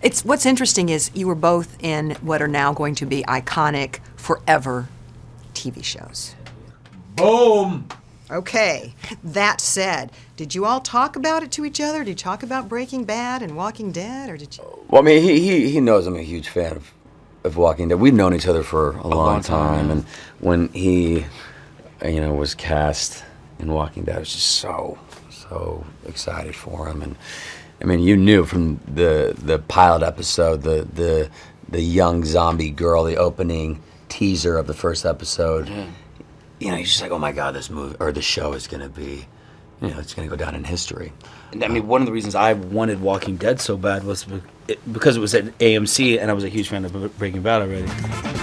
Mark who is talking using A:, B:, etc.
A: It's what's interesting is you were both in what are now going to be iconic forever TV shows.
B: Boom!
A: Okay, that said, did you all talk about it to each other? Did you talk about Breaking Bad and Walking Dead, or did you?
C: Well, I mean, he, he, he knows I'm a huge fan of, of Walking Dead. We've known each other for a, long,
B: long
C: time,
B: time.
C: and when he, you know, was cast in Walking Dead, I was just so, so excited for him. And I mean, you knew from the the pilot episode, the the the young zombie girl, the opening teaser of the first episode. You know, you're just like, oh my god, this movie or the show is gonna be, you know, it's gonna go down in history.
B: And I mean, uh, one of the reasons I wanted Walking Dead so bad was it- because it was at AMC, and I was a huge fan of Breaking Bad already.